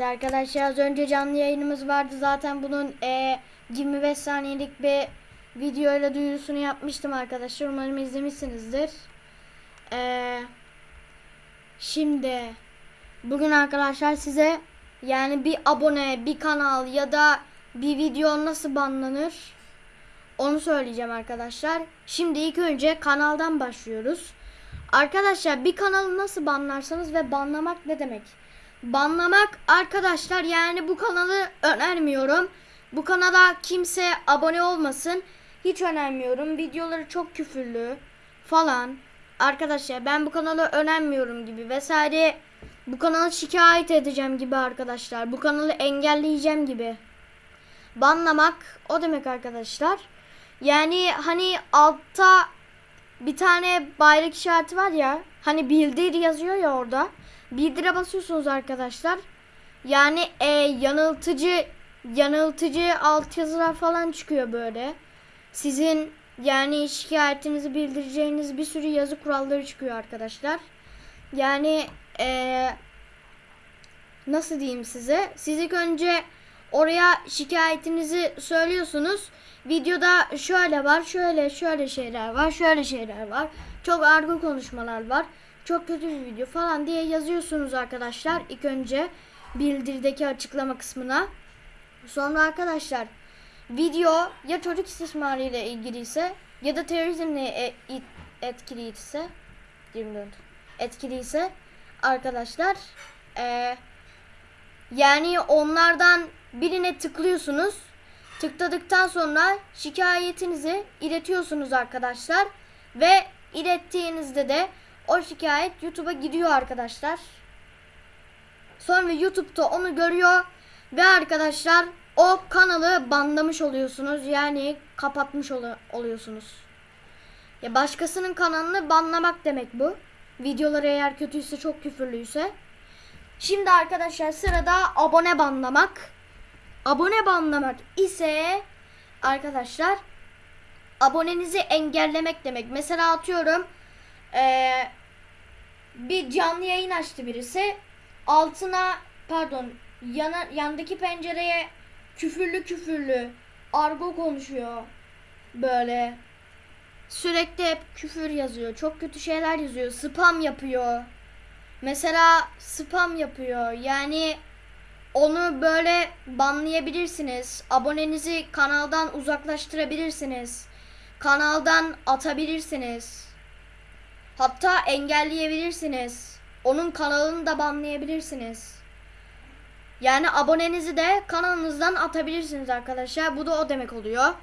Evet arkadaşlar az önce canlı yayınımız vardı zaten bunun e, 25 saniyelik bir video ile duyurusunu yapmıştım arkadaşlar umarım izlemişsinizdir. E, şimdi bugün arkadaşlar size yani bir abone bir kanal ya da bir video nasıl banlanır onu söyleyeceğim arkadaşlar. Şimdi ilk önce kanaldan başlıyoruz. Arkadaşlar bir kanalı nasıl banlarsanız ve banlamak ne demek? Banlamak arkadaşlar yani bu kanalı önermiyorum. Bu kanala kimse abone olmasın. Hiç önermiyorum. Videoları çok küfürlü falan. Arkadaşlar ben bu kanalı önermiyorum gibi vesaire. Bu kanalı şikayet edeceğim gibi arkadaşlar. Bu kanalı engelleyeceğim gibi. Banlamak o demek arkadaşlar. Yani hani altta bir tane bayrak işareti var ya. Hani bildir yazıyor ya orada. Bildire basıyorsunuz arkadaşlar. Yani e, yanıltıcı yanıltıcı altyazılar falan çıkıyor böyle. Sizin yani şikayetinizi bildireceğiniz bir sürü yazı kuralları çıkıyor arkadaşlar. Yani e, nasıl diyeyim size? Siz ilk önce oraya şikayetinizi söylüyorsunuz. Videoda şöyle var, şöyle şöyle şeyler var, şöyle şeyler var. Çok argo konuşmalar var. Çok kötü bir video falan diye yazıyorsunuz arkadaşlar. İlk önce bildirdeki açıklama kısmına. Sonra arkadaşlar video ya çocuk istismarı ile ilgiliyse ya da terörizmle etkiliyse 24 etkiliyse arkadaşlar eee yani onlardan birine tıklıyorsunuz. Tıkladıktan sonra şikayetinizi iletiyorsunuz arkadaşlar. Ve ilettiğinizde de o şikayet YouTube'a gidiyor arkadaşlar. Sonra YouTube'da onu görüyor ve arkadaşlar o kanalı banlamış oluyorsunuz. Yani kapatmış olu- oluyorsunuz. Ya başkasının kanalını banlamak demek bu. Videoları eğer kötüyse çok küfürlüyse. Şimdi arkadaşlar sırada abone banlamak. Abone banlamak ise arkadaşlar abonenizi engellemek demek. Mesela atıyorum eee, bir canlı yayın açtı birisi. Altına pardon yana, yandaki pencereye küfürlü küfürlü argo konuşuyor. Böyle sürekli hep küfür yazıyor. Çok kötü şeyler yazıyor. Spam yapıyor. Mesela spam yapıyor. Yani onu böyle banlayabilirsiniz. Abonenizi kanaldan uzaklaştırabilirsiniz. Kanaldan atabilirsiniz. Hatta engelleyebilirsiniz. Onun kanalını da banlayabilirsiniz. Yani abonenizi de kanalınızdan atabilirsiniz arkadaşlar. Bu da o demek oluyor.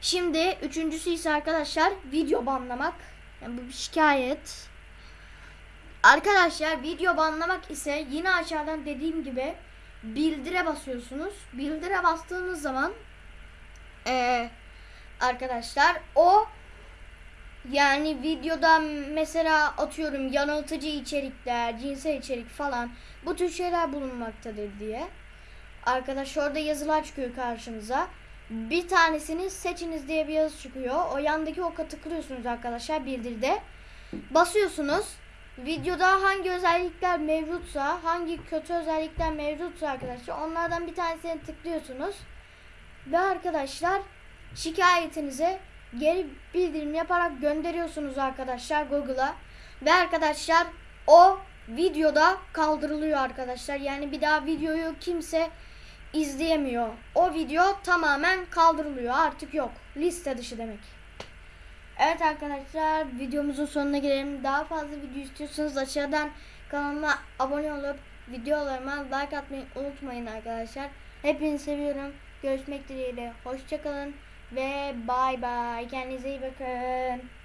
Şimdi üçüncüsü ise arkadaşlar video banlamak. Yani bu bir şikayet. Arkadaşlar video banlamak ise yine aşağıdan dediğim gibi bildire basıyorsunuz. Bildire bastığınız zaman eee, arkadaşlar o yani videoda mesela atıyorum yanıltıcı içerikler, cinsel içerik falan bu tür şeyler bulunmaktadır diye. Arkadaş orada yazılar çıkıyor karşınıza. Bir tanesini seçiniz diye bir yazı çıkıyor. O yandaki oka tıklıyorsunuz arkadaşlar bildirde. Basıyorsunuz. Videoda hangi özellikler mevcutsa, hangi kötü özellikler mevcutsa arkadaşlar onlardan bir tanesini tıklıyorsunuz. Ve arkadaşlar şikayetinize geri bildirim yaparak gönderiyorsunuz arkadaşlar Google'a. Ve arkadaşlar o videoda kaldırılıyor arkadaşlar. Yani bir daha videoyu kimse izleyemiyor. O video tamamen kaldırılıyor. Artık yok. Liste dışı demek. Evet arkadaşlar videomuzun sonuna gelelim. Daha fazla video istiyorsanız aşağıdan kanalıma abone olup videolarıma like atmayı unutmayın arkadaşlar. Hepinizi seviyorum. Görüşmek dileğiyle. Hoşçakalın ve bay bay. Kendinize iyi bakın.